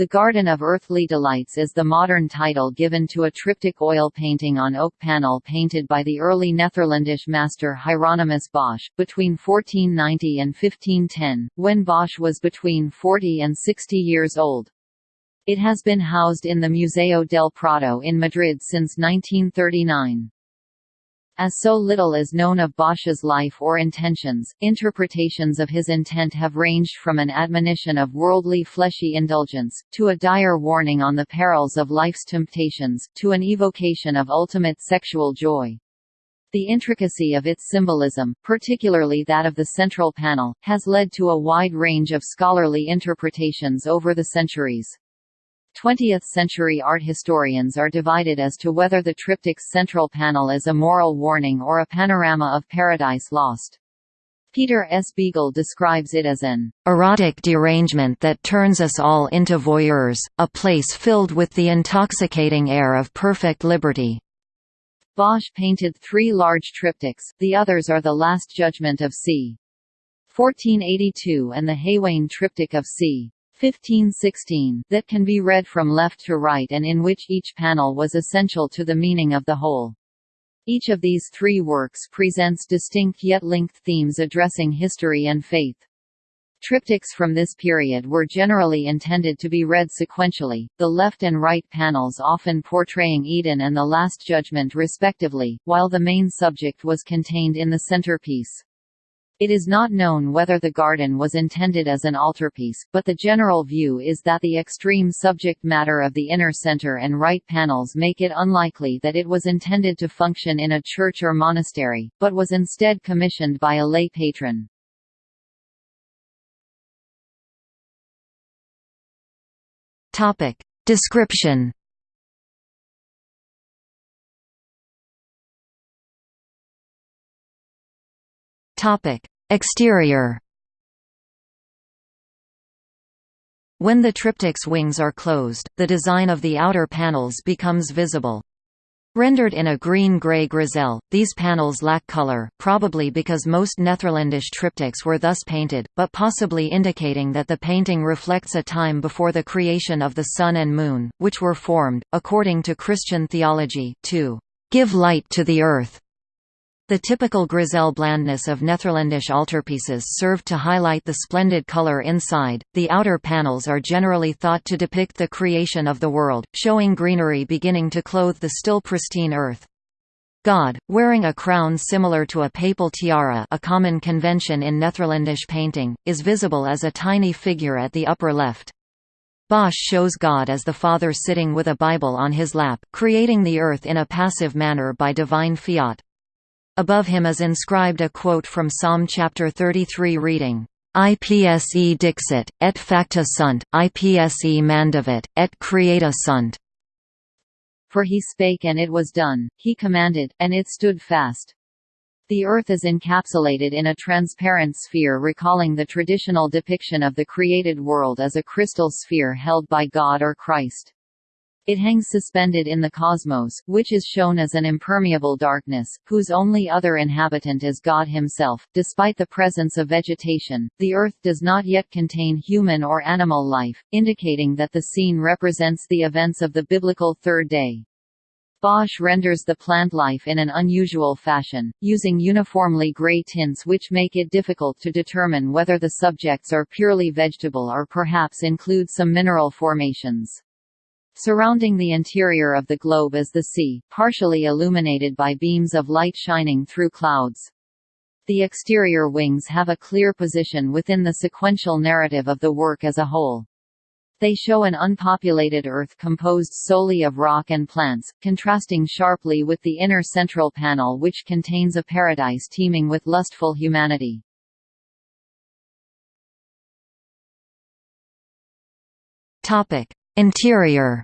The Garden of Earthly Delights is the modern title given to a triptych oil painting on oak panel painted by the early Netherlandish master Hieronymus Bosch, between 1490 and 1510, when Bosch was between 40 and 60 years old. It has been housed in the Museo del Prado in Madrid since 1939. As so little is known of Bosch's life or intentions, interpretations of his intent have ranged from an admonition of worldly fleshy indulgence, to a dire warning on the perils of life's temptations, to an evocation of ultimate sexual joy. The intricacy of its symbolism, particularly that of the central panel, has led to a wide range of scholarly interpretations over the centuries. 20th-century art historians are divided as to whether the triptych's central panel is a moral warning or a panorama of paradise lost. Peter S. Beagle describes it as an erotic derangement that turns us all into voyeurs, a place filled with the intoxicating air of perfect liberty. Bosch painted three large triptychs, the others are The Last Judgment of c. 1482 and the Haywain Triptych of c. 1516 that can be read from left to right and in which each panel was essential to the meaning of the whole. Each of these three works presents distinct yet linked themes addressing history and faith. Triptychs from this period were generally intended to be read sequentially, the left and right panels often portraying Eden and the Last Judgment respectively, while the main subject was contained in the centerpiece. It is not known whether the garden was intended as an altarpiece, but the general view is that the extreme subject matter of the inner center and right panels make it unlikely that it was intended to function in a church or monastery, but was instead commissioned by a lay patron. Topic. Description Topic: Exterior. When the triptych's wings are closed, the design of the outer panels becomes visible. Rendered in a green-grey grisaille, these panels lack color, probably because most Netherlandish triptychs were thus painted, but possibly indicating that the painting reflects a time before the creation of the sun and moon, which were formed, according to Christian theology, to give light to the earth. The typical grisaille blandness of Netherlandish altarpieces served to highlight the splendid color inside. The outer panels are generally thought to depict the creation of the world, showing greenery beginning to clothe the still pristine earth. God, wearing a crown similar to a papal tiara a common convention in Netherlandish painting, is visible as a tiny figure at the upper left. Bosch shows God as the Father sitting with a Bible on his lap, creating the earth in a passive manner by divine fiat. Above him is inscribed a quote from Psalm chapter 33 reading, IPSE dixit, et facta sunt, IPSE mandavit, et creata sunt. For he spake and it was done, he commanded, and it stood fast. The Earth is encapsulated in a transparent sphere recalling the traditional depiction of the created world as a crystal sphere held by God or Christ. It hangs suspended in the cosmos, which is shown as an impermeable darkness, whose only other inhabitant is God himself. Despite the presence of vegetation, the Earth does not yet contain human or animal life, indicating that the scene represents the events of the biblical third day. Bosch renders the plant life in an unusual fashion, using uniformly gray tints which make it difficult to determine whether the subjects are purely vegetable or perhaps include some mineral formations. Surrounding the interior of the globe is the sea, partially illuminated by beams of light shining through clouds. The exterior wings have a clear position within the sequential narrative of the work as a whole. They show an unpopulated Earth composed solely of rock and plants, contrasting sharply with the inner central panel which contains a paradise teeming with lustful humanity. Interior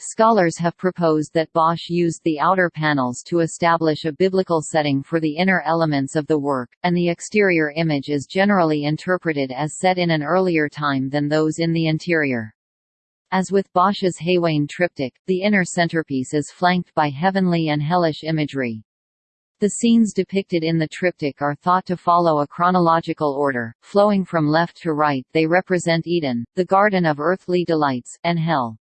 Scholars have proposed that Bosch used the outer panels to establish a biblical setting for the inner elements of the work, and the exterior image is generally interpreted as set in an earlier time than those in the interior. As with Bosch's Haywain triptych, the inner centerpiece is flanked by heavenly and hellish imagery. The scenes depicted in the triptych are thought to follow a chronological order, flowing from left to right they represent Eden, the garden of earthly delights, and hell.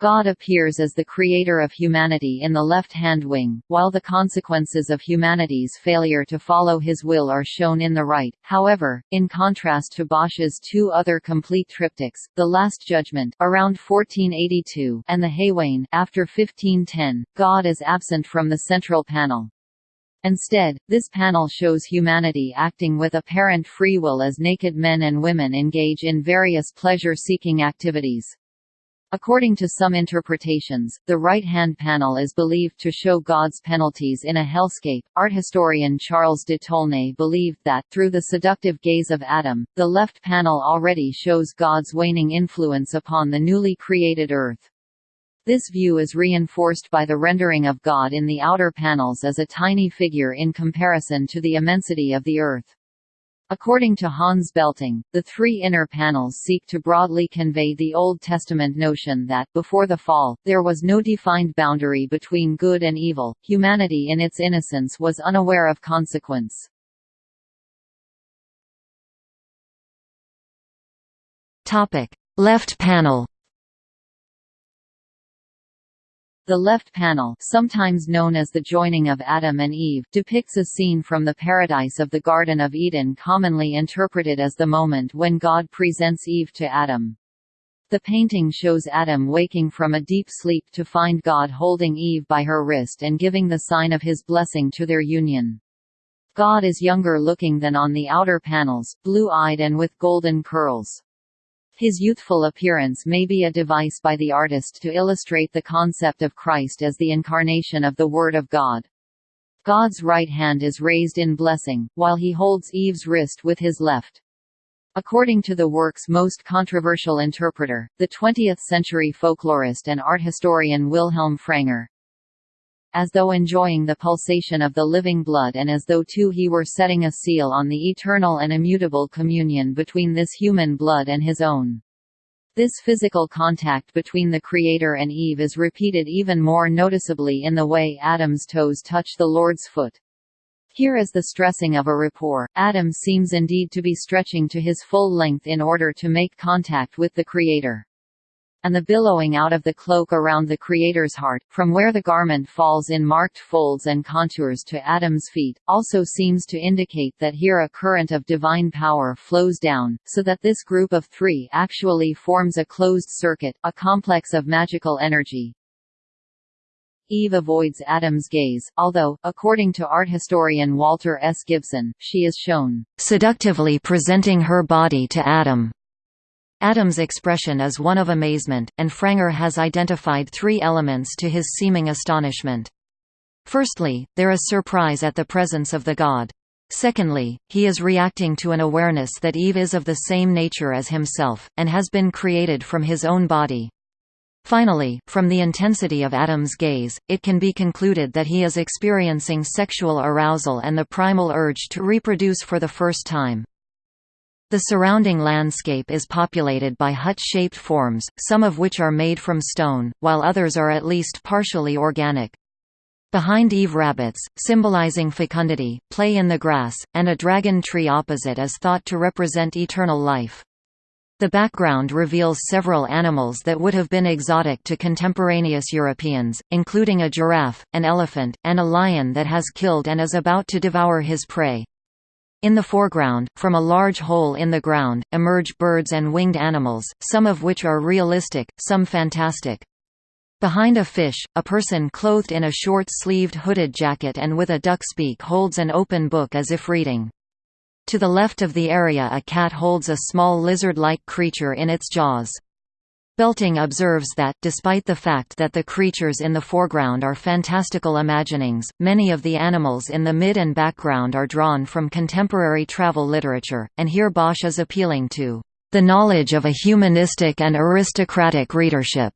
God appears as the creator of humanity in the left-hand wing, while the consequences of humanity's failure to follow his will are shown in the right. However, in contrast to Bosch's two other complete triptychs, The Last Judgment around 1482 and The Haywain after 1510, God is absent from the central panel. Instead, this panel shows humanity acting with apparent free will as naked men and women engage in various pleasure-seeking activities. According to some interpretations, the right-hand panel is believed to show God's penalties in a hellscape. Art historian Charles de Tolnay believed that, through the seductive gaze of Adam, the left panel already shows God's waning influence upon the newly created earth. This view is reinforced by the rendering of God in the outer panels as a tiny figure in comparison to the immensity of the earth. According to Hans Belting, the three inner panels seek to broadly convey the Old Testament notion that, before the fall, there was no defined boundary between good and evil, humanity in its innocence was unaware of consequence. Left panel The left panel sometimes known as the joining of Adam and Eve depicts a scene from the paradise of the Garden of Eden commonly interpreted as the moment when God presents Eve to Adam. The painting shows Adam waking from a deep sleep to find God holding Eve by her wrist and giving the sign of his blessing to their union. God is younger looking than on the outer panels, blue-eyed and with golden curls. His youthful appearance may be a device by the artist to illustrate the concept of Christ as the incarnation of the Word of God. God's right hand is raised in blessing, while he holds Eve's wrist with his left. According to the work's most controversial interpreter, the 20th-century folklorist and art historian Wilhelm Fraenger, as though enjoying the pulsation of the living blood and as though too he were setting a seal on the eternal and immutable communion between this human blood and his own. This physical contact between the Creator and Eve is repeated even more noticeably in the way Adam's toes touch the Lord's foot. Here is the stressing of a rapport. Adam seems indeed to be stretching to his full length in order to make contact with the Creator and the billowing out of the cloak around the Creator's heart, from where the garment falls in marked folds and contours to Adam's feet, also seems to indicate that here a current of divine power flows down, so that this group of three actually forms a closed circuit, a complex of magical energy. Eve avoids Adam's gaze, although, according to art historian Walter S. Gibson, she is shown seductively presenting her body to Adam Adam's expression is one of amazement, and Fraenger has identified three elements to his seeming astonishment. Firstly, there is surprise at the presence of the god. Secondly, he is reacting to an awareness that Eve is of the same nature as himself, and has been created from his own body. Finally, from the intensity of Adam's gaze, it can be concluded that he is experiencing sexual arousal and the primal urge to reproduce for the first time. The surrounding landscape is populated by hut-shaped forms, some of which are made from stone, while others are at least partially organic. Behind Eve rabbits, symbolizing fecundity, play in the grass, and a dragon tree opposite is thought to represent eternal life. The background reveals several animals that would have been exotic to contemporaneous Europeans, including a giraffe, an elephant, and a lion that has killed and is about to devour his prey. In the foreground, from a large hole in the ground, emerge birds and winged animals, some of which are realistic, some fantastic. Behind a fish, a person clothed in a short-sleeved hooded jacket and with a duck's beak holds an open book as if reading. To the left of the area a cat holds a small lizard-like creature in its jaws. Belting observes that, despite the fact that the creatures in the foreground are fantastical imaginings, many of the animals in the mid and background are drawn from contemporary travel literature, and here Bosch is appealing to the knowledge of a humanistic and aristocratic readership.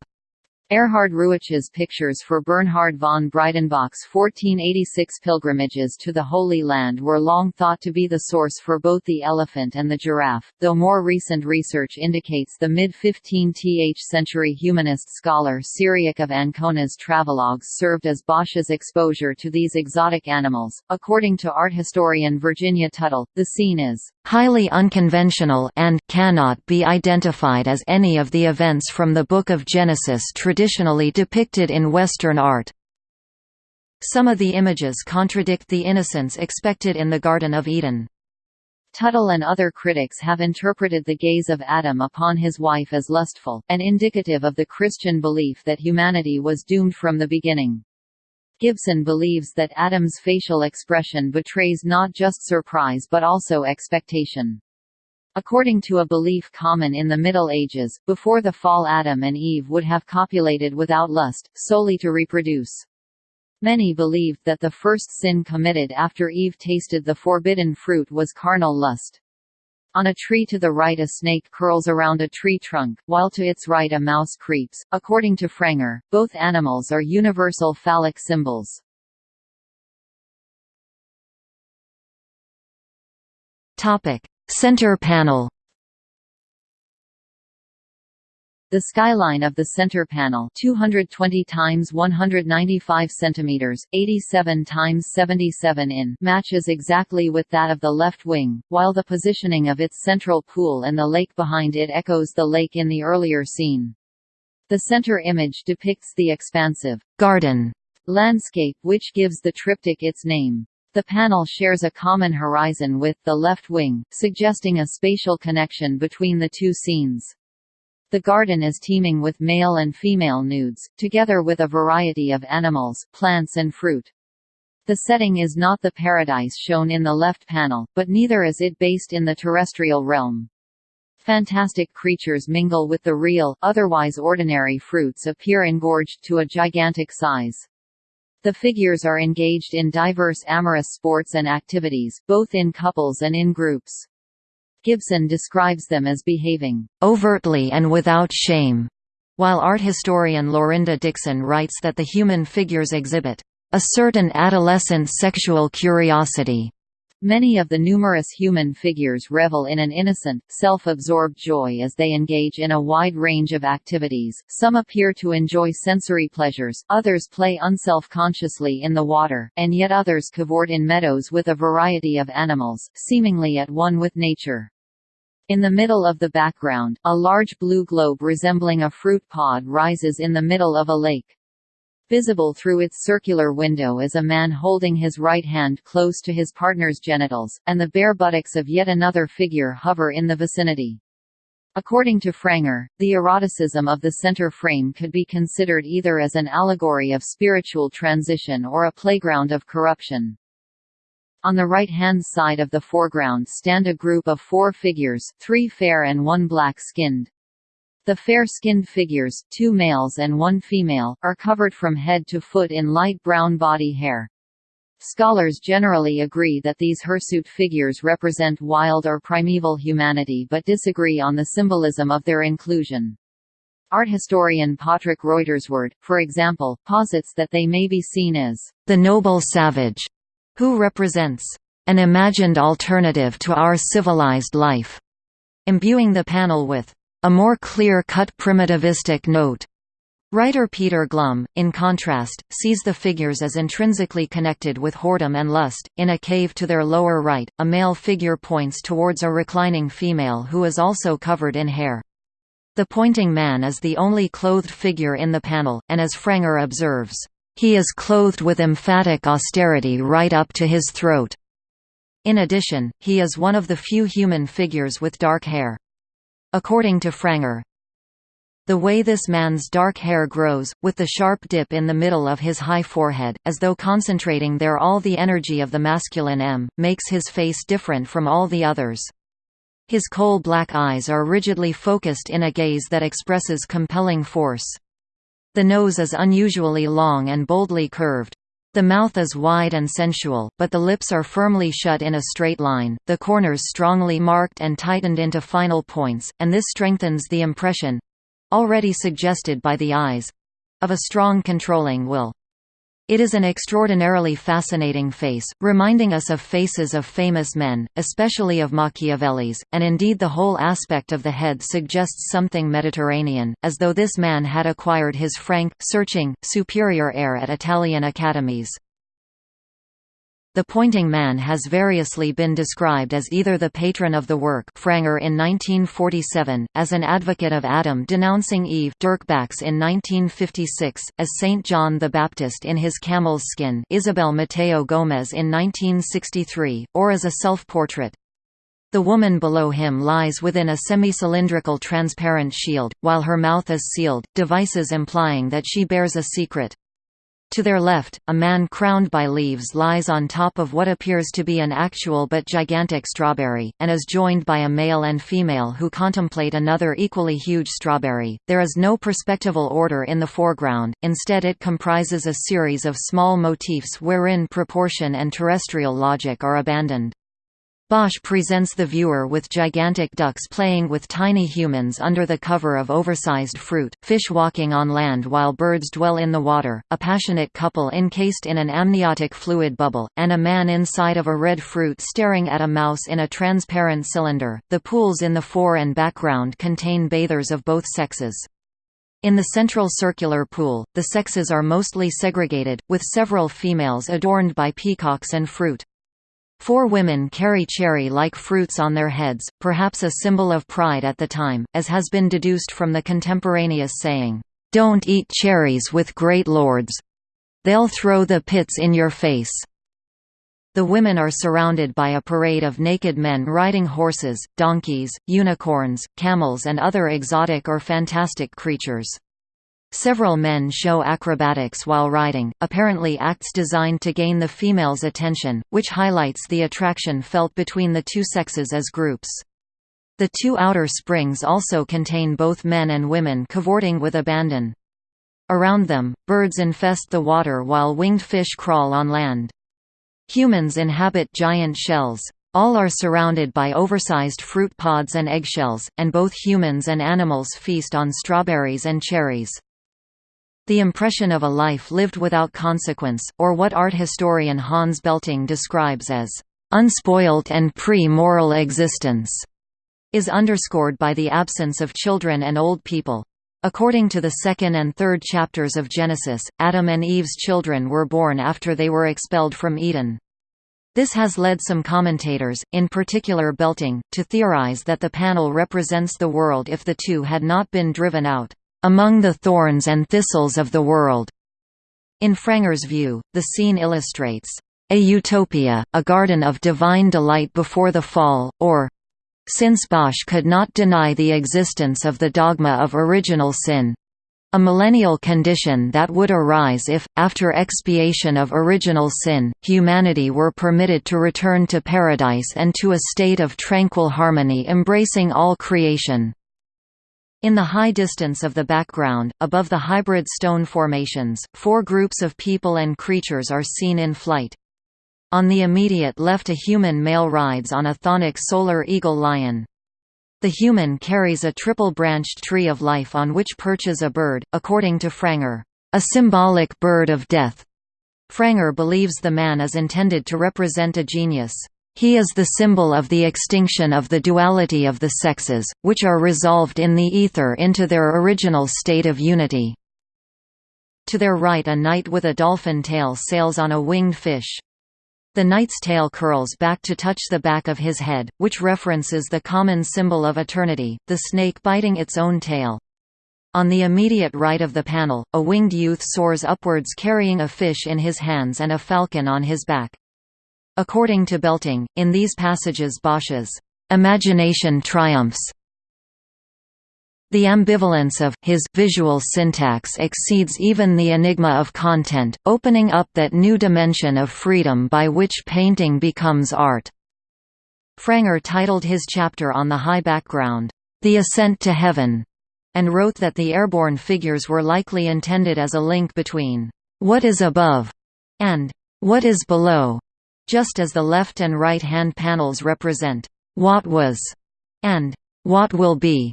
Erhard Reuwich's pictures for Bernhard von Breidenbach's 1486 pilgrimages to the Holy Land were long thought to be the source for both the elephant and the giraffe, though more recent research indicates the mid-15th century humanist scholar Cyriac of Ancona's travelogues served as Bosch's exposure to these exotic animals. According to art historian Virginia Tuttle, the scene is highly unconventional and cannot be identified as any of the events from the Book of Genesis traditionally depicted in Western art. Some of the images contradict the innocence expected in the Garden of Eden. Tuttle and other critics have interpreted the gaze of Adam upon his wife as lustful, and indicative of the Christian belief that humanity was doomed from the beginning. Gibson believes that Adam's facial expression betrays not just surprise but also expectation. According to a belief common in the Middle Ages, before the fall Adam and Eve would have copulated without lust, solely to reproduce. Many believed that the first sin committed after Eve tasted the forbidden fruit was carnal lust. On a tree to the right a snake curls around a tree trunk, while to its right a mouse creeps. According to Fraenger, both animals are universal phallic symbols. Topic: Center panel. The skyline of the center panel 220 times 195 centimeters, 87 times 77 in matches exactly with that of the left wing, while the positioning of its central pool and the lake behind it echoes the lake in the earlier scene. The center image depicts the expansive garden landscape which gives the triptych its name. The panel shares a common horizon with the left wing, suggesting a spatial connection between the two scenes. The garden is teeming with male and female nudes, together with a variety of animals, plants and fruit. The setting is not the paradise shown in the left panel, but neither is it based in the terrestrial realm. Fantastic creatures mingle with the real, otherwise ordinary fruits appear engorged to a gigantic size. The figures are engaged in diverse amorous sports and activities, both in couples and in groups. Gibson describes them as behaving overtly and without shame, while art historian Laurinda Dixon writes that the human figures exhibit a certain adolescent sexual curiosity. Many of the numerous human figures revel in an innocent, self-absorbed joy as they engage in a wide range of activities, some appear to enjoy sensory pleasures, others play unself-consciously in the water, and yet others cavort in meadows with a variety of animals, seemingly at one with nature. In the middle of the background, a large blue globe resembling a fruit pod rises in the middle of a lake. Visible through its circular window is a man holding his right hand close to his partner's genitals, and the bare buttocks of yet another figure hover in the vicinity. According to Fraenger, the eroticism of the center frame could be considered either as an allegory of spiritual transition or a playground of corruption. On the right-hand side of the foreground stand a group of four figures, three fair and one black-skinned. The fair-skinned figures, two males and one female, are covered from head to foot in light brown body hair. Scholars generally agree that these hirsute figures represent wild or primeval humanity but disagree on the symbolism of their inclusion. Art historian Patrik Reuterswärd, for example, posits that they may be seen as the noble savage who represents an imagined alternative to our civilized life, imbuing the panel with a more clear-cut primitivistic note. Writer Peter Glum, in contrast, sees the figures as intrinsically connected with whoredom and lust. In a cave to their lower right, a male figure points towards a reclining female who is also covered in hair. The pointing man is the only clothed figure in the panel, and as Fraenger observes, he is clothed with emphatic austerity right up to his throat. In addition, he is one of the few human figures with dark hair. According to Fraenger, the way this man's dark hair grows, with the sharp dip in the middle of his high forehead, as though concentrating there all the energy of the masculine M, makes his face different from all the others. His coal-black eyes are rigidly focused in a gaze that expresses compelling force. The nose is unusually long and boldly curved. The mouth is wide and sensual, but the lips are firmly shut in a straight line, the corners strongly marked and tightened into final points, and this strengthens the impression already suggested by the eyes of a strong controlling will. It is an extraordinarily fascinating face, reminding us of faces of famous men, especially of Machiavelli's, and indeed the whole aspect of the head suggests something Mediterranean, as though this man had acquired his frank, searching, superior air at Italian academies. The pointing man has variously been described as either the patron of the work Fraenger in 1947, as an advocate of Adam denouncing Eve Dirk Bax in 1956, as Saint John the Baptist in his camel's skin Isabel Mateo Gomez in 1963, or as a self-portrait. The woman below him lies within a semi-cylindrical transparent shield, while her mouth is sealed, devices implying that she bears a secret. To their left, a man crowned by leaves lies on top of what appears to be an actual but gigantic strawberry, and is joined by a male and female who contemplate another equally huge strawberry. There is no perspectival order in the foreground, instead, it comprises a series of small motifs wherein proportion and terrestrial logic are abandoned. Bosch presents the viewer with gigantic ducks playing with tiny humans under the cover of oversized fruit, fish walking on land while birds dwell in the water, a passionate couple encased in an amniotic fluid bubble, and a man inside of a red fruit staring at a mouse in a transparent cylinder. The pools in the fore and background contain bathers of both sexes. In the central circular pool, the sexes are mostly segregated, with several females adorned by peacocks and fruit. Four women carry cherry-like fruits on their heads, perhaps a symbol of pride at the time, as has been deduced from the contemporaneous saying, "'Don't eat cherries with great lords. They'll throw the pits in your face.'" The women are surrounded by a parade of naked men riding horses, donkeys, unicorns, camels and other exotic or fantastic creatures. Several men show acrobatics while riding, apparently acts designed to gain the female's attention, which highlights the attraction felt between the two sexes as groups. The two outer springs also contain both men and women cavorting with abandon. Around them, birds infest the water while winged fish crawl on land. Humans inhabit giant shells. All are surrounded by oversized fruit pods and eggshells, and both humans and animals feast on strawberries and cherries. The impression of a life lived without consequence, or what art historian Hans Belting describes as unspoilt and pre-moral existence, is underscored by the absence of children and old people. According to the second and third chapters of Genesis, Adam and Eve's children were born after they were expelled from Eden. This has led some commentators, in particular Belting, to theorize that the panel represents the world if the two had not been driven out among the thorns and thistles of the world. In Fraenger's view, the scene illustrates a utopia, a garden of divine delight before the fall, or since Bosch could not deny the existence of the dogma of original sin, a millennial condition that would arise if, after expiation of original sin, humanity were permitted to return to paradise and to a state of tranquil harmony embracing all creation. In the high distance of the background, above the hybrid stone formations, four groups of people and creatures are seen in flight. On the immediate left a human male rides on a chthonic solar eagle lion. The human carries a triple-branched tree of life on which perches a bird, according to Fraenger, a symbolic bird of death. Fraenger believes the man is intended to represent a genius. He is the symbol of the extinction of the duality of the sexes, which are resolved in the ether into their original state of unity. To their right a knight with a dolphin tail sails on a winged fish. The knight's tail curls back to touch the back of his head, which references the common symbol of eternity, the snake biting its own tail. On the immediate right of the panel, a winged youth soars upwards carrying a fish in his hands and a falcon on his back. According to Belting, in these passages Bosch's imagination triumphs. The ambivalence of his visual syntax exceeds even the enigma of content, opening up that new dimension of freedom by which painting becomes art. Fraenger titled his chapter on the high background, The Ascent to Heaven, and wrote that the airborne figures were likely intended as a link between what is above and what is below just as the left and right hand panels represent what was and what will be.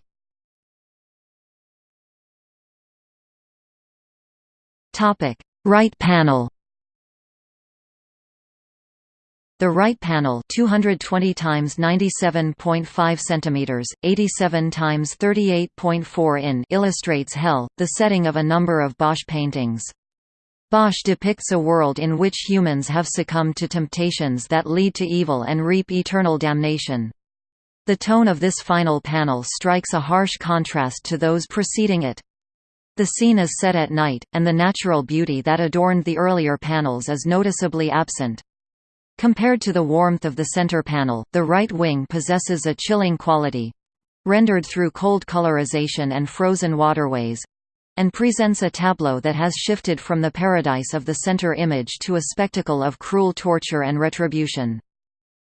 Right panel The right panel 220 times 97.5 centimeters, 87 times 38.4 in illustrates Hell, the setting of a number of Bosch paintings. Bosch depicts a world in which humans have succumbed to temptations that lead to evil and reap eternal damnation. The tone of this final panel strikes a harsh contrast to those preceding it. The scene is set at night, and the natural beauty that adorned the earlier panels is noticeably absent. Compared to the warmth of the center panel, the right wing possesses a chilling quality rendered through cold colorization and frozen waterways and presents a tableau that has shifted from the paradise of the center image to a spectacle of cruel torture and retribution.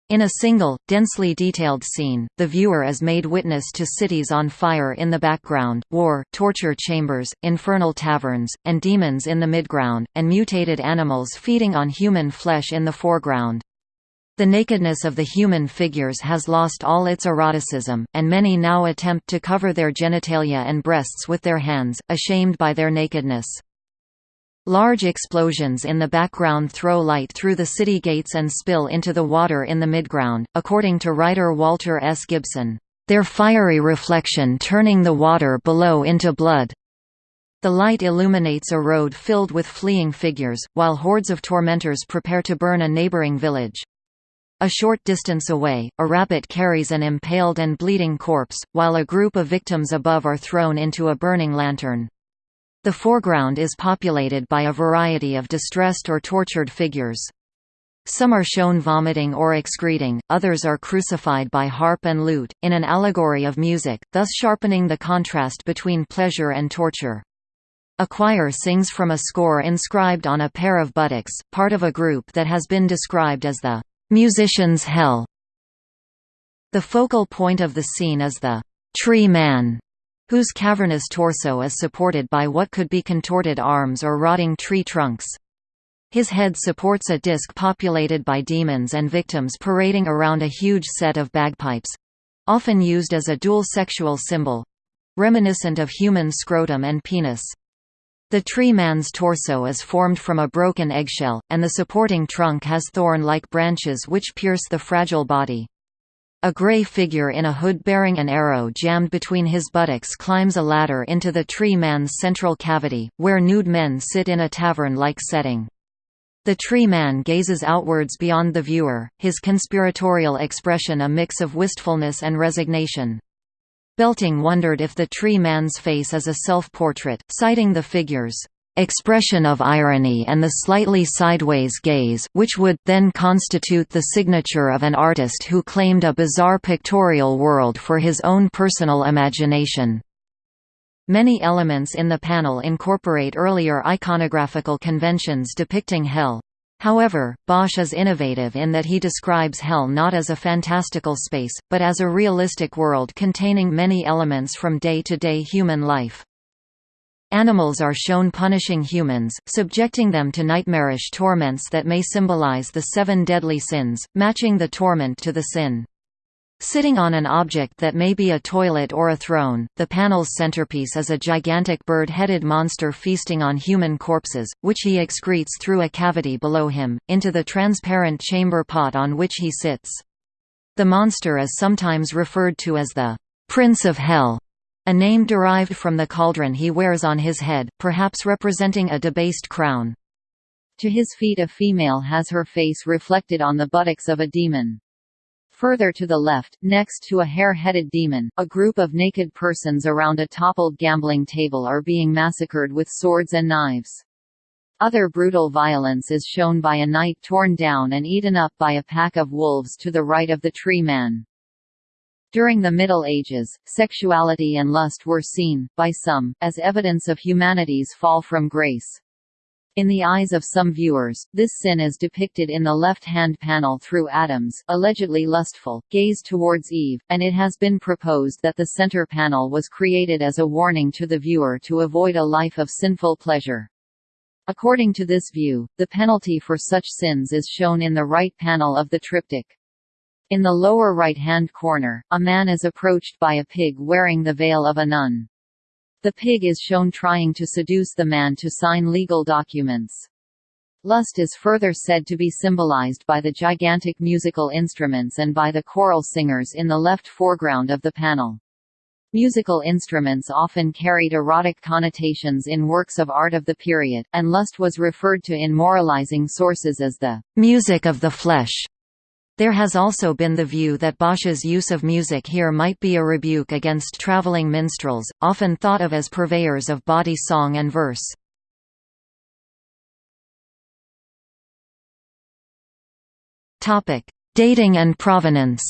In a single, densely detailed scene, the viewer is made witness to cities on fire in the background, war, torture chambers, infernal taverns, and demons in the midground, and mutated animals feeding on human flesh in the foreground. The nakedness of the human figures has lost all its eroticism, and many now attempt to cover their genitalia and breasts with their hands, ashamed by their nakedness. Large explosions in the background throw light through the city gates and spill into the water in the midground, according to writer Walter S. Gibson, "...their fiery reflection turning the water below into blood." The light illuminates a road filled with fleeing figures, while hordes of tormentors prepare to burn a neighboring village. A short distance away, a rabbit carries an impaled and bleeding corpse, while a group of victims above are thrown into a burning lantern. The foreground is populated by a variety of distressed or tortured figures. Some are shown vomiting or excreting, others are crucified by harp and lute, in an allegory of music, thus sharpening the contrast between pleasure and torture. A choir sings from a score inscribed on a pair of buttocks, part of a group that has been described as the musician's hell. The focal point of the scene is the tree man, whose cavernous torso is supported by what could be contorted arms or rotting tree trunks. His head supports a disc populated by demons and victims parading around a huge set of bagpipes—often used as a dual sexual symbol—reminiscent of human scrotum and penis. The tree man's torso is formed from a broken eggshell, and the supporting trunk has thorn-like branches which pierce the fragile body. A gray figure in a hood bearing an arrow jammed between his buttocks climbs a ladder into the tree man's central cavity, where nude men sit in a tavern-like setting. The tree man gazes outwards beyond the viewer, his conspiratorial expression a mix of wistfulness and resignation. Belting wondered if the tree man's face is a self-portrait, citing the figure's expression of irony and the slightly sideways gaze, which would then constitute the signature of an artist who claimed a bizarre pictorial world for his own personal imagination. Many elements in the panel incorporate earlier iconographical conventions depicting hell. However, Bosch is innovative in that he describes hell not as a fantastical space, but as a realistic world containing many elements from day-to-day -day human life. Animals are shown punishing humans, subjecting them to nightmarish torments that may symbolize the seven deadly sins, matching the torment to the sin. Sitting on an object that may be a toilet or a throne, the panel's centerpiece is a gigantic bird-headed monster feasting on human corpses, which he excretes through a cavity below him, into the transparent chamber pot on which he sits. The monster is sometimes referred to as the «Prince of Hell», a name derived from the cauldron he wears on his head, perhaps representing a debased crown. To his feet a female has her face reflected on the buttocks of a demon. Further to the left, next to a hare-headed demon, a group of naked persons around a toppled gambling table are being massacred with swords and knives. Other brutal violence is shown by a knight torn down and eaten up by a pack of wolves to the right of the tree man. During the Middle Ages, sexuality and lust were seen, by some, as evidence of humanity's fall from grace. In the eyes of some viewers, this sin is depicted in the left-hand panel through Adam's, allegedly lustful, gaze towards Eve, and it has been proposed that the center panel was created as a warning to the viewer to avoid a life of sinful pleasure. According to this view, the penalty for such sins is shown in the right panel of the triptych. In the lower right-hand corner, a man is approached by a pig wearing the veil of a nun. The pig is shown trying to seduce the man to sign legal documents. Lust is further said to be symbolized by the gigantic musical instruments and by the choral singers in the left foreground of the panel. Musical instruments often carried erotic connotations in works of art of the period, and lust was referred to in moralizing sources as the music of the flesh. There has also been the view that Bosch's use of music here might be a rebuke against traveling minstrels, often thought of as purveyors of body song and verse. Dating and provenance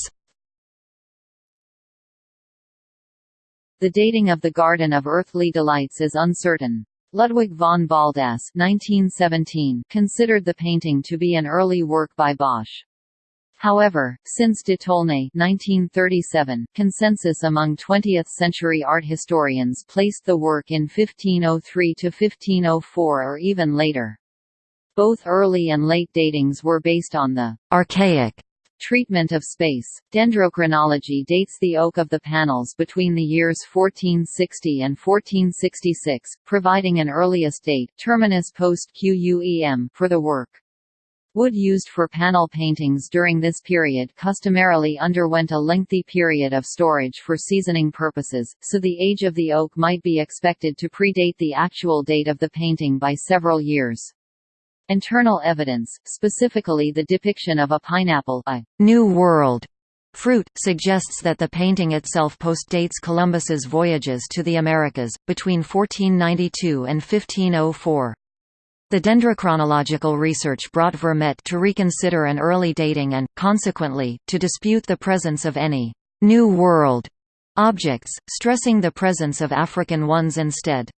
The dating of the Garden of Earthly Delights is uncertain. Ludwig von Baldass (1917) considered the painting to be an early work by Bosch. However, since de Tolnay 1937, consensus among 20th-century art historians placed the work in 1503–1504 or even later. Both early and late datings were based on the «archaic» Treatment of space. Dendrochronology dates the oak of the panels between the years 1460 and 1466, providing an earliest date terminus post QUEM for the work. Wood used for panel paintings during this period customarily underwent a lengthy period of storage for seasoning purposes, so the age of the oak might be expected to predate the actual date of the painting by several years. Internal evidence, specifically the depiction of a pineapple a New World fruit, suggests that the painting itself postdates Columbus's voyages to the Americas, between 1492 and 1504. The dendrochronological research brought Vermet to reconsider an early dating and, consequently, to dispute the presence of any «New World» objects, stressing the presence of African ones instead.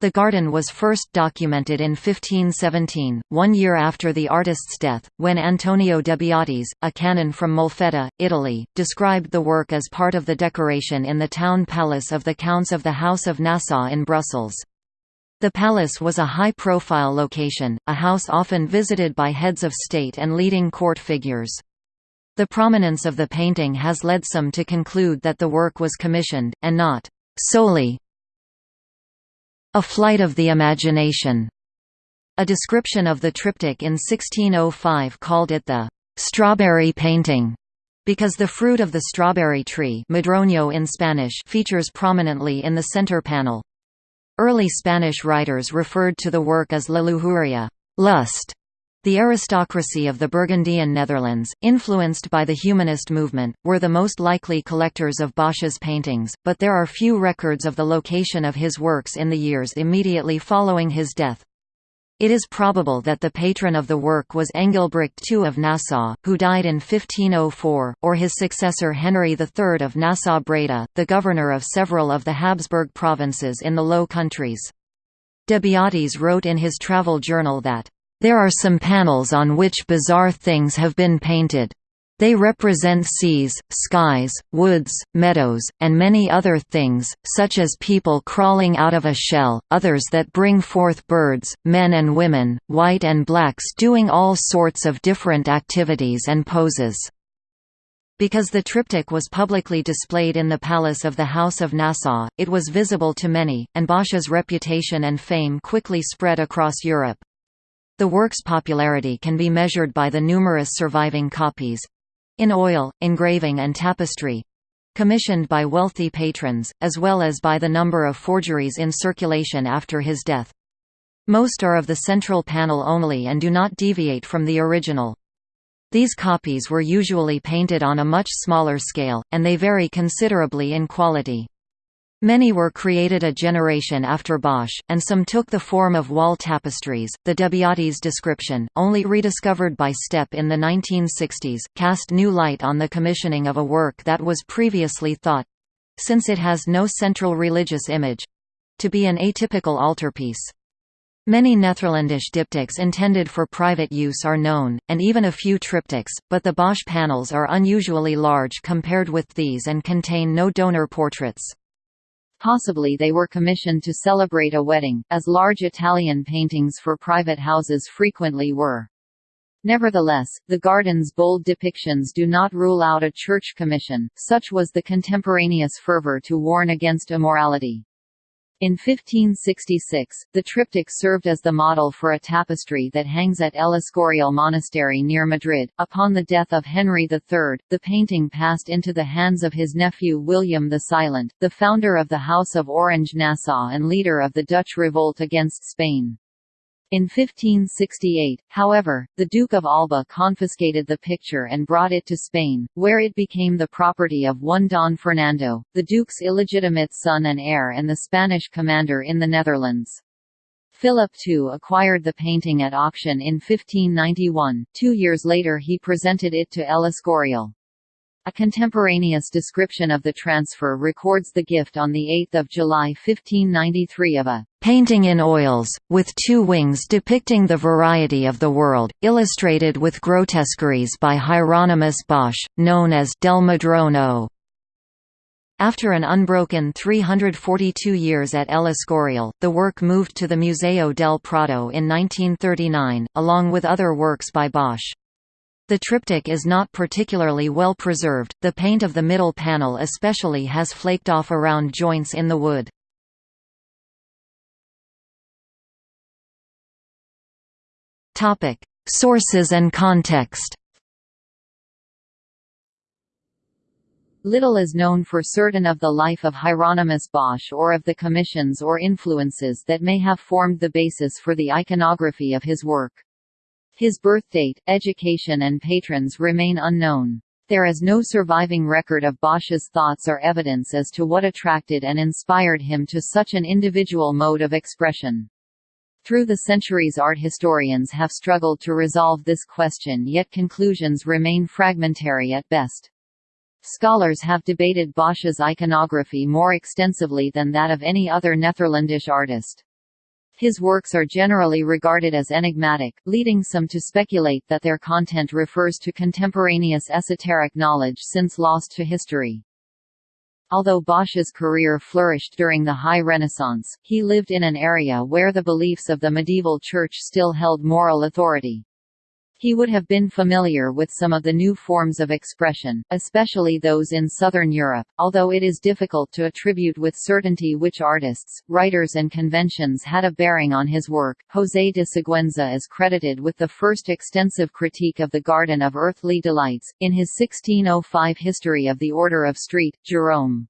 The garden was first documented in 1517, one year after the artist's death, when Antonio de Beatis, a canon from Molfetta, Italy, described the work as part of the decoration in the town palace of the Counts of the House of Nassau in Brussels. The palace was a high-profile location, a house often visited by heads of state and leading court figures. The prominence of the painting has led some to conclude that the work was commissioned, and not solely a Flight of the Imagination. A description of the triptych in 1605 called it the strawberry painting because the fruit of the strawberry tree madroño in Spanish features prominently in the center panel. Early Spanish writers referred to the work as la lujuria lust", the aristocracy of the Burgundian Netherlands, influenced by the humanist movement, were the most likely collectors of Bosch's paintings, but there are few records of the location of his works in the years immediately following his death. It is probable that the patron of the work was Engelbrecht II of Nassau, who died in 1504, or his successor Henry III of Nassau-Breda, the governor of several of the Habsburg provinces in the Low Countries. De Beatis wrote in his travel journal that there are some panels on which bizarre things have been painted. They represent seas, skies, woods, meadows, and many other things, such as people crawling out of a shell, others that bring forth birds, men and women, white and blacks doing all sorts of different activities and poses. Because the triptych was publicly displayed in the palace of the House of Nassau, it was visible to many, and Bosch's reputation and fame quickly spread across Europe. The work's popularity can be measured by the numerous surviving copies—in oil, engraving and tapestry—commissioned by wealthy patrons, as well as by the number of forgeries in circulation after his death. Most are of the central panel only and do not deviate from the original. These copies were usually painted on a much smaller scale, and they vary considerably in quality. Many were created a generation after Bosch, and some took the form of wall tapestries. The De Beatis description, only rediscovered by Steppe in the 1960s, cast new light on the commissioning of a work that was previously thought since it has no central religious image to be an atypical altarpiece. Many Netherlandish diptychs intended for private use are known, and even a few triptychs, but the Bosch panels are unusually large compared with these and contain no donor portraits. Possibly they were commissioned to celebrate a wedding, as large Italian paintings for private houses frequently were. Nevertheless, the garden's bold depictions do not rule out a church commission, such was the contemporaneous fervor to warn against immorality. In 1566, the triptych served as the model for a tapestry that hangs at El Escorial Monastery near Madrid. Upon the death of Henry III, the painting passed into the hands of his nephew William the Silent, the founder of the House of Orange-Nassau and leader of the Dutch revolt against Spain. In 1568, however, the Duke of Alba confiscated the picture and brought it to Spain, where it became the property of one Don Fernando, the Duke's illegitimate son and heir and the Spanish commander in the Netherlands. Philip II acquired the painting at auction in 1591, two years later he presented it to El Escorial. A contemporaneous description of the transfer records the gift on 8 July 1593 of a painting in oils, with two wings depicting the variety of the world, illustrated with grotesqueries by Hieronymus Bosch, known as Del Madroño After an unbroken 342 years at El Escorial, the work moved to the Museo del Prado in 1939, along with other works by Bosch. The triptych is not particularly well preserved, the paint of the middle panel especially has flaked off around joints in the wood. Sources and context Little is known for certain of the life of Hieronymus Bosch or of the commissions or influences that may have formed the basis for the iconography of his work. His birthdate, education and patrons remain unknown. There is no surviving record of Bosch's thoughts or evidence as to what attracted and inspired him to such an individual mode of expression. Through the centuries art historians have struggled to resolve this question yet conclusions remain fragmentary at best. Scholars have debated Bosch's iconography more extensively than that of any other Netherlandish artist. His works are generally regarded as enigmatic, leading some to speculate that their content refers to contemporaneous esoteric knowledge since lost to history. Although Bosch's career flourished during the High Renaissance, he lived in an area where the beliefs of the medieval church still held moral authority. He would have been familiar with some of the new forms of expression, especially those in southern Europe, although it is difficult to attribute with certainty which artists, writers and conventions had a bearing on his work. José de Siguenza is credited with the first extensive critique of the Garden of Earthly Delights, in his 1605 History of the Order of St. Jerome.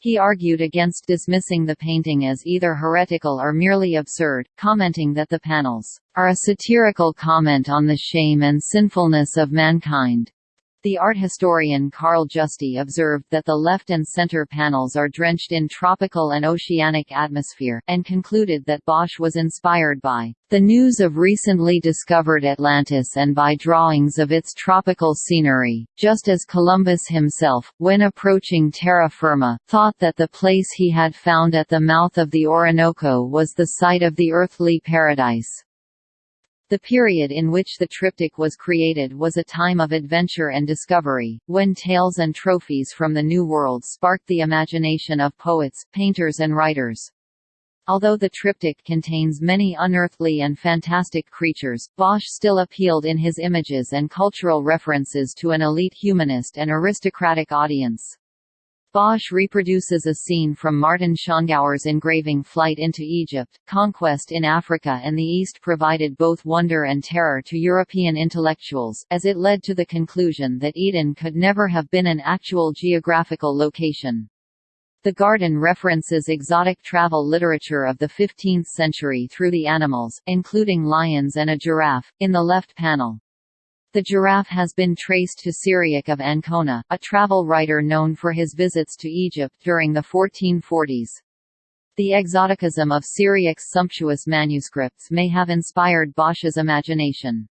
He argued against dismissing the painting as either heretical or merely absurd, commenting that the panels are a satirical comment on the shame and sinfulness of mankind. The art historian Carl Justi observed that the left and center panels are drenched in tropical and oceanic atmosphere, and concluded that Bosch was inspired by the news of recently discovered Atlantis and by drawings of its tropical scenery, just as Columbus himself, when approaching terra firma, thought that the place he had found at the mouth of the Orinoco was the site of the earthly paradise. The period in which the triptych was created was a time of adventure and discovery, when tales and trophies from the New World sparked the imagination of poets, painters and writers. Although the triptych contains many unearthly and fantastic creatures, Bosch still appealed in his images and cultural references to an elite humanist and aristocratic audience. Bosch reproduces a scene from Martin Schongauer's engraving Flight into Egypt. Conquest in Africa and the East provided both wonder and terror to European intellectuals, as it led to the conclusion that Eden could never have been an actual geographical location. The garden references exotic travel literature of the 15th century through the animals, including lions and a giraffe, in the left panel. The giraffe has been traced to Cyriac of Ancona, a travel writer known for his visits to Egypt during the 1440s. The exoticism of Cyriac's sumptuous manuscripts may have inspired Bosch's imagination.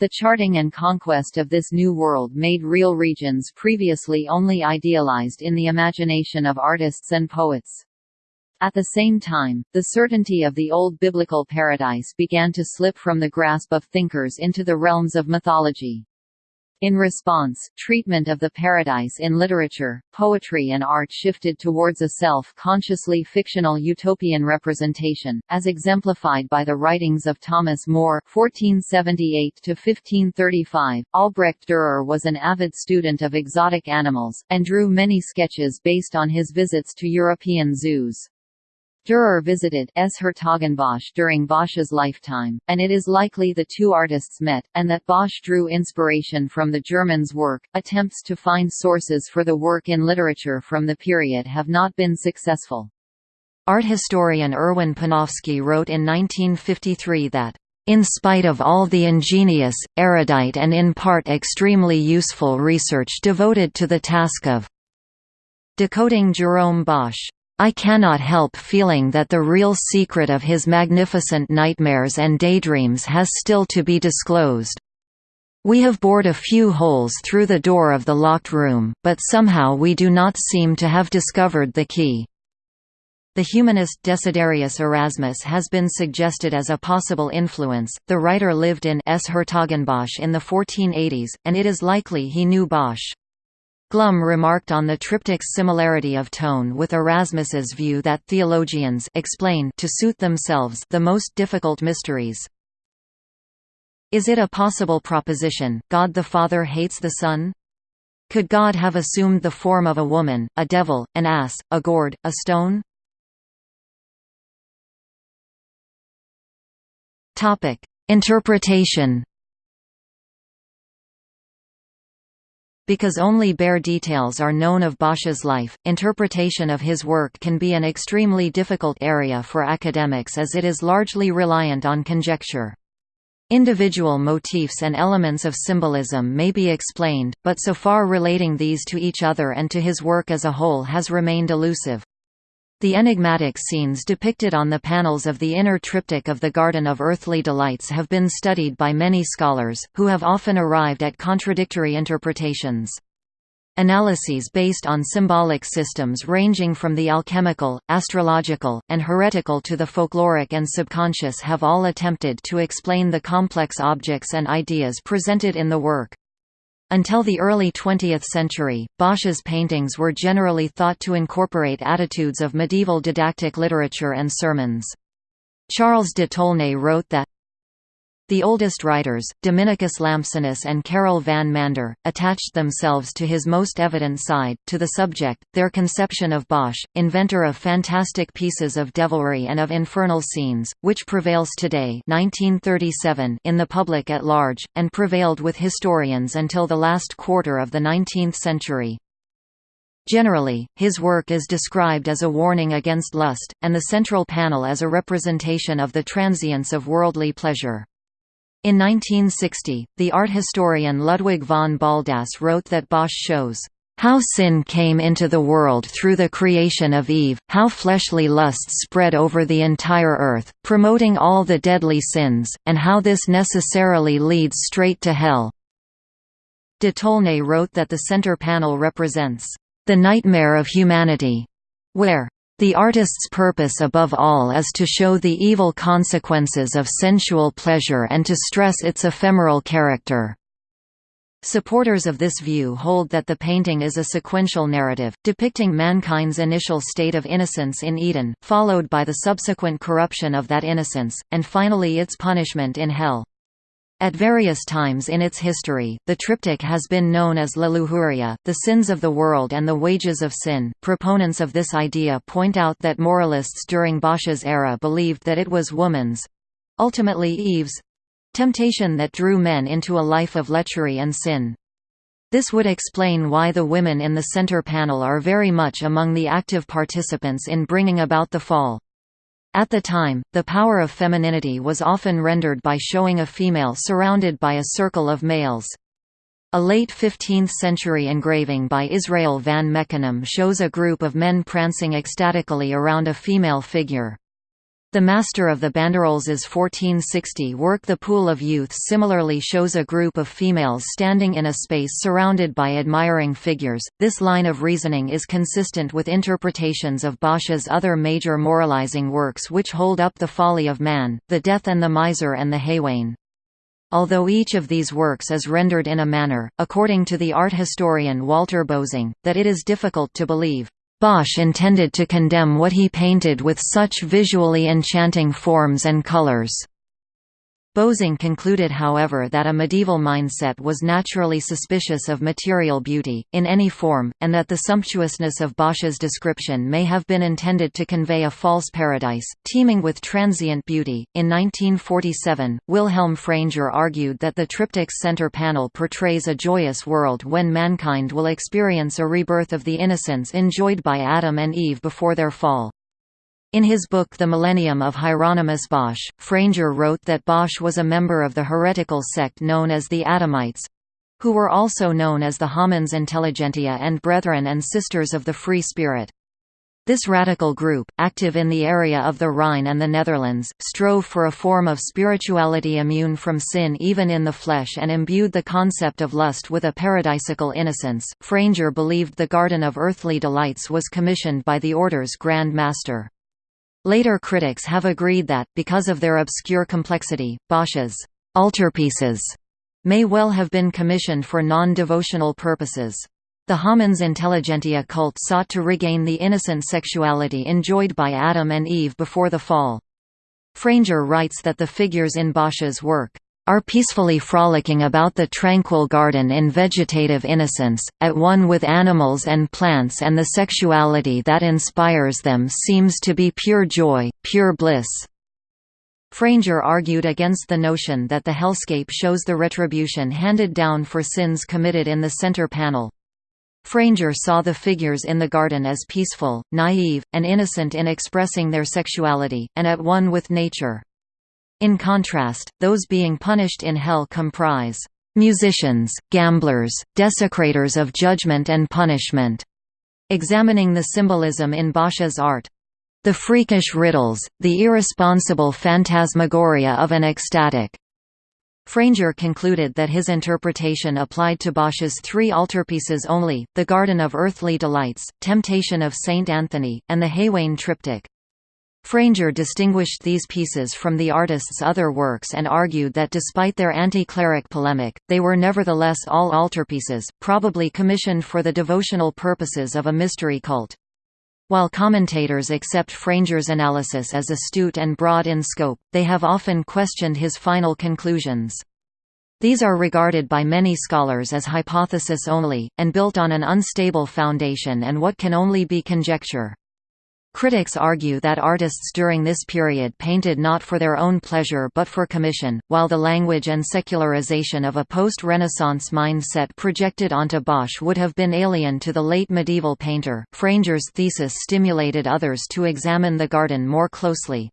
The charting and conquest of this new world made real regions previously only idealized in the imagination of artists and poets. At the same time, the certainty of the old biblical paradise began to slip from the grasp of thinkers into the realms of mythology. In response, treatment of the paradise in literature, poetry and art shifted towards a self-consciously fictional utopian representation, as exemplified by the writings of Thomas More (1478–1535). Albrecht Dürer was an avid student of exotic animals, and drew many sketches based on his visits to European zoos. Dürer visited 's-Hertogenbosch during Bosch's lifetime, and it is likely the two artists met, and that Bosch drew inspiration from the German's work. Attempts to find sources for the work in literature from the period have not been successful. Art historian Erwin Panofsky wrote in 1953 that in spite of all the ingenious, erudite and in part extremely useful research devoted to the task of decoding Jerome Bosch, I cannot help feeling that the real secret of his magnificent nightmares and daydreams has still to be disclosed. We have bored a few holes through the door of the locked room, but somehow we do not seem to have discovered the key. The humanist Desiderius Erasmus has been suggested as a possible influence. The writer lived in 's-Hertogenbosch in the 1480s, and it is likely he knew Bosch. Glum remarked on the triptych's similarity of tone with Erasmus's view that theologians explain to suit themselves the most difficult mysteries. Is it a possible proposition, God the Father hates the Son? Could God have assumed the form of a woman, a devil, an ass, a gourd, a stone? Interpretation Because only bare details are known of Bosch's life, interpretation of his work can be an extremely difficult area for academics as it is largely reliant on conjecture. Individual motifs and elements of symbolism may be explained, but so far relating these to each other and to his work as a whole has remained elusive. The enigmatic scenes depicted on the panels of the inner triptych of the Garden of Earthly Delights have been studied by many scholars, who have often arrived at contradictory interpretations. Analyses based on symbolic systems ranging from the alchemical, astrological, and heretical to the folkloric and subconscious have all attempted to explain the complex objects and ideas presented in the work. Until the early 20th century, Bosch's paintings were generally thought to incorporate attitudes of medieval didactic literature and sermons. Charles de Tolnay wrote that, the oldest writers, Dominicus Lampsonus and Karel van Mander, attached themselves to his most evident side, to the subject, their conception of Bosch, inventor of fantastic pieces of devilry and of infernal scenes, which prevails today 1937 in the public at large, and prevailed with historians until the last quarter of the 19th century. Generally, his work is described as a warning against lust, and the central panel as a representation of the transience of worldly pleasure. In 1960, the art historian Ludwig von Baldass wrote that Bosch shows how sin came into the world through the creation of Eve, how fleshly lusts spread over the entire earth, promoting all the deadly sins, and how this necessarily leads straight to hell. De Tolnay wrote that the center panel represents the nightmare of humanity, where the artist's purpose above all is to show the evil consequences of sensual pleasure and to stress its ephemeral character. Supporters of this view hold that the painting is a sequential narrative, depicting mankind's initial state of innocence in Eden, followed by the subsequent corruption of that innocence, and finally its punishment in hell. At various times in its history, the triptych has been known as La Lujuria, the sins of the world and the wages of sin. Proponents of this idea point out that moralists during Bosch's era believed that it was woman's ultimately Eve's temptation that drew men into a life of lechery and sin. This would explain why the women in the center panel are very much among the active participants in bringing about the fall. At the time, the power of femininity was often rendered by showing a female surrounded by a circle of males. A late 15th-century engraving by Israel van Meckenem shows a group of men prancing ecstatically around a female figure. The master of the Banderolles' 1460 work The Pool of Youth similarly shows a group of females standing in a space surrounded by admiring figures. This line of reasoning is consistent with interpretations of Bosch's other major moralizing works which hold up the folly of man, The Death and the Miser and the Haywain. Although each of these works is rendered in a manner, according to the art historian Walter Bosing, that it is difficult to believe. Bosch intended to condemn what he painted with such visually enchanting forms and colors. Bosing concluded however that a medieval mindset was naturally suspicious of material beauty, in any form, and that the sumptuousness of Bosch's description may have been intended to convey a false paradise, teeming with transient beauty. In 1947, Wilhelm Fraenger argued that the triptych's center panel portrays a joyous world when mankind will experience a rebirth of the innocence enjoyed by Adam and Eve before their fall. In his book The Millennium of Hieronymus Bosch, Fraenger wrote that Bosch was a member of the heretical sect known as the Adamites—who were also known as the Homines Intelligentiae and Brethren and Sisters of the Free Spirit. This radical group, active in the area of the Rhine and the Netherlands, strove for a form of spirituality immune from sin even in the flesh and imbued the concept of lust with a paradisical innocence. Fraenger believed the Garden of Earthly Delights was commissioned by the Order's Grand Master. Later critics have agreed that, because of their obscure complexity, Bosch's altarpieces may well have been commissioned for non-devotional purposes. The Homines Intelligentiae cult sought to regain the innocent sexuality enjoyed by Adam and Eve before the fall. Fraenger writes that the figures in Bosch's work are peacefully frolicking about the tranquil garden in vegetative innocence, at one with animals and plants and the sexuality that inspires them seems to be pure joy, pure bliss. Fraenger argued against the notion that the hellscape shows the retribution handed down for sins committed in the center panel. Fraenger saw the figures in the garden as peaceful, naive, and innocent in expressing their sexuality, and at one with nature. In contrast, those being punished in hell comprise musicians, gamblers, desecrators of judgment and punishment. Examining the symbolism in Bosch's art. The freakish riddles, the irresponsible phantasmagoria of an ecstatic. Fraenger concluded that his interpretation applied to Bosch's three altarpieces only, the Garden of Earthly Delights, Temptation of Saint Anthony, and the Haywain Triptych. Fraenger distinguished these pieces from the artist's other works and argued that despite their anti-cleric polemic, they were nevertheless all altarpieces, probably commissioned for the devotional purposes of a mystery cult. While commentators accept Fraenger's analysis as astute and broad in scope, they have often questioned his final conclusions. These are regarded by many scholars as hypothesis only, and built on an unstable foundation and what can only be conjecture. Critics argue that artists during this period painted not for their own pleasure but for commission, while the language and secularization of a post-Renaissance mindset projected onto Bosch would have been alien to the late medieval painter. Fraenger's thesis stimulated others to examine the garden more closely.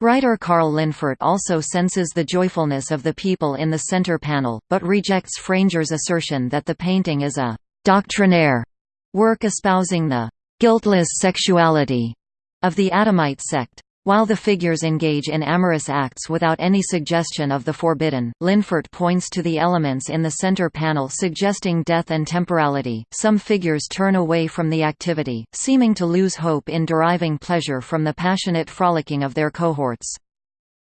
Writer Carl Linfert also senses the joyfulness of the people in the center panel, but rejects Fraenger's assertion that the painting is a «doctrinaire» work espousing the guiltless sexuality of the Adamite sect. While the figures engage in amorous acts without any suggestion of the forbidden, Linfert points to the elements in the center panel suggesting death and temporality. Some figures turn away from the activity, seeming to lose hope in deriving pleasure from the passionate frolicking of their cohorts.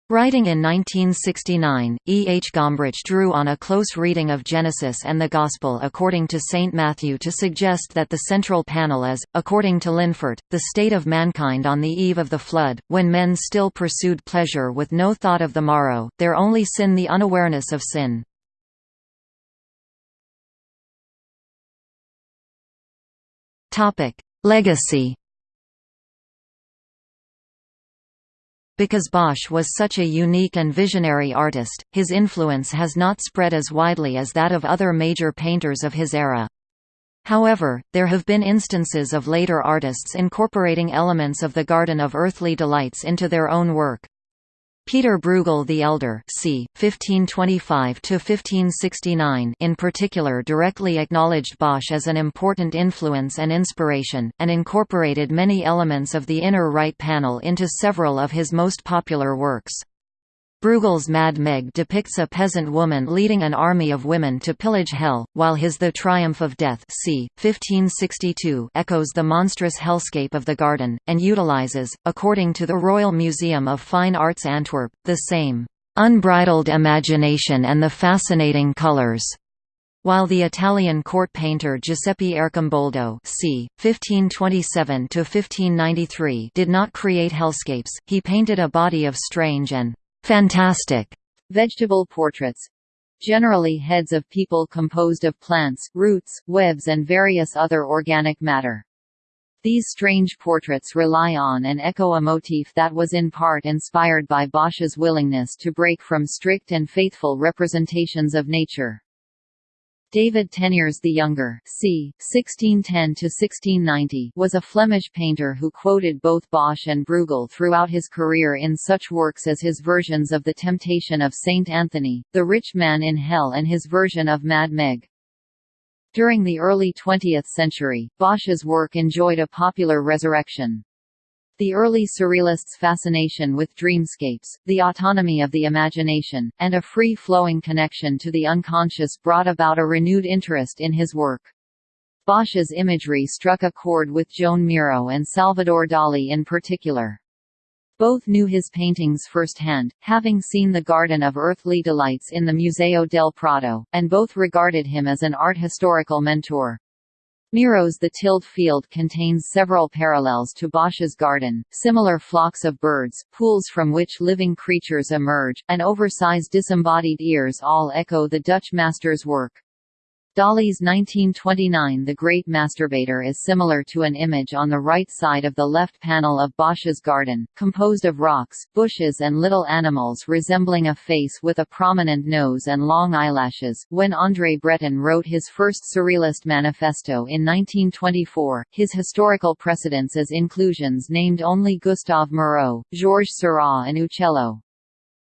Writing in 1969, E. H. Gombrich drew on a close reading of Genesis and the Gospel according to St. Matthew to suggest that the central panel is, according to Linfert, the state of mankind on the eve of the flood, when men still pursued pleasure with no thought of the morrow, their only sin the unawareness of sin. Legacy Because Bosch was such a unique and visionary artist, his influence has not spread as widely as that of other major painters of his era. However, there have been instances of later artists incorporating elements of the Garden of Earthly Delights into their own work. Peter Bruegel the Elder c. 1525–1569 in particular directly acknowledged Bosch as an important influence and inspiration, and incorporated many elements of the inner right panel into several of his most popular works. Bruegel's Mad Meg depicts a peasant woman leading an army of women to pillage hell, while his The Triumph of Death c. 1562 echoes the monstrous hellscape of the garden, and utilizes, according to the Royal Museum of Fine Arts Antwerp, the same unbridled imagination and the fascinating colors. While the Italian court painter Giuseppe Arcimboldo c. 1527–1593 did not create hellscapes, he painted a body of strange and fantastic Vegetable portraits generally heads of people composed of plants, roots, webs and various other organic matter. These strange portraits rely on and echo a motif that was in part inspired by Bosch's willingness to break from strict and faithful representations of nature. David Teniers the Younger c. 1610–1690 was a Flemish painter who quoted both Bosch and Bruegel throughout his career in such works as his versions of The Temptation of Saint Anthony, The Rich Man in Hell and his version of Mad Meg. During the early 20th century, Bosch's work enjoyed a popular resurrection. The early Surrealists' fascination with dreamscapes, the autonomy of the imagination, and a free-flowing connection to the unconscious brought about a renewed interest in his work. Bosch's imagery struck a chord with Joan Miro and Salvador Dali in particular. Both knew his paintings firsthand, having seen the Garden of Earthly Delights in the Museo del Prado, and both regarded him as an art historical mentor. Miro's The Tilled Field contains several parallels to Bosch's garden, similar flocks of birds, pools from which living creatures emerge, and oversized disembodied ears all echo the Dutch master's work. Dali's 1929 The Great Masturbator is similar to an image on the right side of the left panel of Bosch's garden, composed of rocks, bushes and little animals resembling a face with a prominent nose and long eyelashes. When André Breton wrote his first Surrealist manifesto in 1924, his historical precedents as inclusions named only Gustave Moreau, Georges Seurat and Uccello.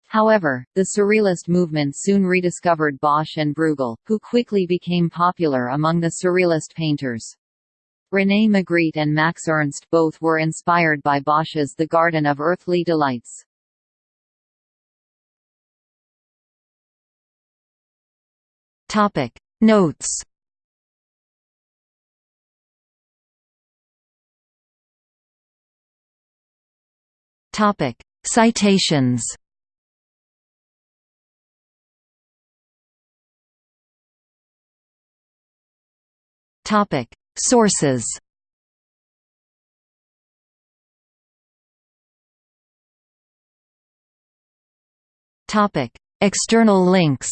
However, the Surrealist movement soon rediscovered Bosch and Bruegel, who quickly became popular among the Surrealist painters. René Magritte and Max Ernst both were inspired by Bosch's The Garden of Earthly Delights. Topic Notes Topic Citations Topic: Sources. Topic: External links.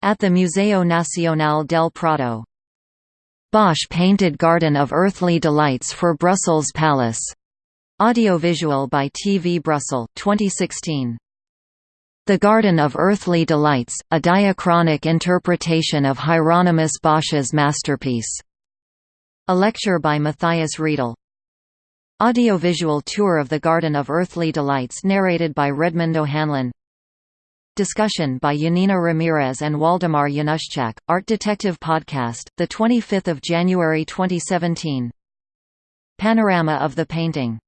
At the Museo Nacional del Prado. Bosch painted Garden of Earthly Delights for Brussels Palace. Audiovisual by TV Brussels 2016. The Garden of Earthly Delights, a diachronic interpretation of Hieronymus Bosch's masterpiece. A lecture by Matthias Riedel. Audiovisual tour of the Garden of Earthly Delights narrated by Redmond O'Hanlon. Discussion by Janina Ramirez and Waldemar Januszczak, Art Detective Podcast, 25 January 2017. Panorama of the painting